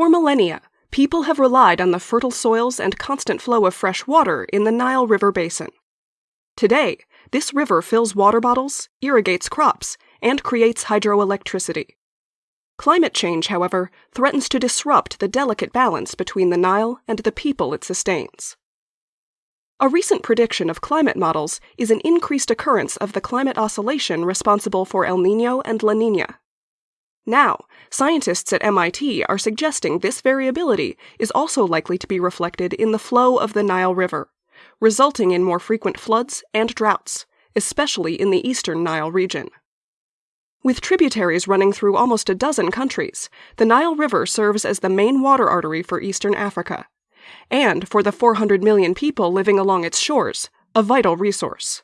For millennia, people have relied on the fertile soils and constant flow of fresh water in the Nile River basin. Today, this river fills water bottles, irrigates crops, and creates hydroelectricity. Climate change, however, threatens to disrupt the delicate balance between the Nile and the people it sustains. A recent prediction of climate models is an increased occurrence of the climate oscillation responsible for El Nino and La Nina. Now, scientists at MIT are suggesting this variability is also likely to be reflected in the flow of the Nile River, resulting in more frequent floods and droughts, especially in the eastern Nile region. With tributaries running through almost a dozen countries, the Nile River serves as the main water artery for eastern Africa, and for the 400 million people living along its shores, a vital resource.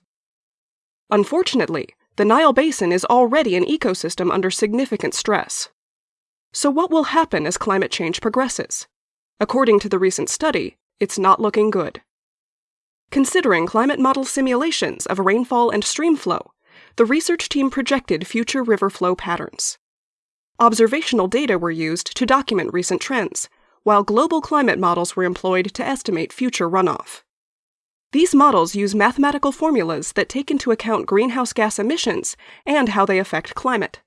Unfortunately, the Nile Basin is already an ecosystem under significant stress. So, what will happen as climate change progresses? According to the recent study, it's not looking good. Considering climate model simulations of rainfall and stream flow, the research team projected future river flow patterns. Observational data were used to document recent trends, while global climate models were employed to estimate future runoff. These models use mathematical formulas that take into account greenhouse gas emissions and how they affect climate,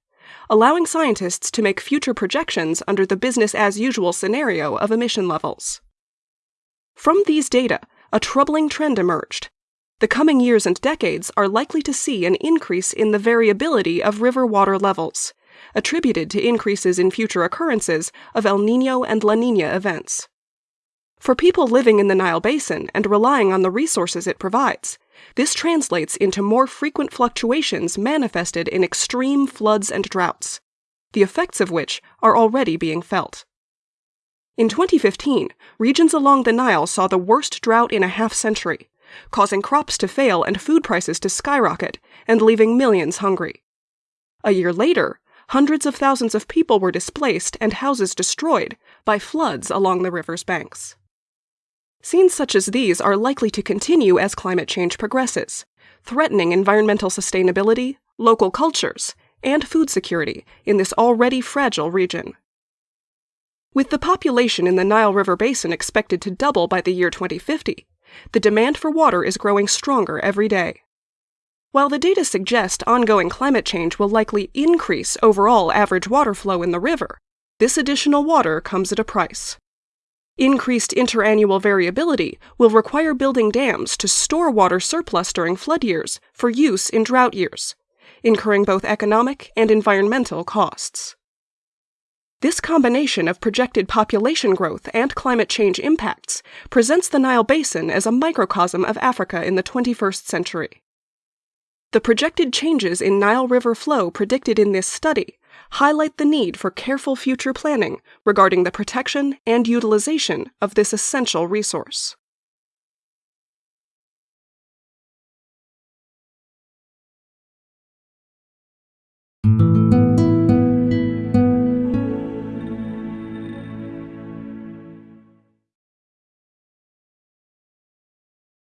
allowing scientists to make future projections under the business as usual scenario of emission levels. From these data, a troubling trend emerged. The coming years and decades are likely to see an increase in the variability of river water levels, attributed to increases in future occurrences of El Nino and La Nina events. For people living in the Nile Basin and relying on the resources it provides, this translates into more frequent fluctuations manifested in extreme floods and droughts, the effects of which are already being felt. In 2015, regions along the Nile saw the worst drought in a half century, causing crops to fail and food prices to skyrocket and leaving millions hungry. A year later, hundreds of thousands of people were displaced and houses destroyed by floods along the river's banks. Scenes such as these are likely to continue as climate change progresses, threatening environmental sustainability, local cultures, and food security in this already fragile region. With the population in the Nile River Basin expected to double by the year 2050, the demand for water is growing stronger every day. While the data suggest ongoing climate change will likely increase overall average water flow in the river, this additional water comes at a price. Increased interannual variability will require building dams to store water surplus during flood years for use in drought years, incurring both economic and environmental costs. This combination of projected population growth and climate change impacts presents the Nile Basin as a microcosm of Africa in the 21st century. The projected changes in Nile River flow predicted in this study highlight the need for careful future planning regarding the protection and utilization of this essential resource.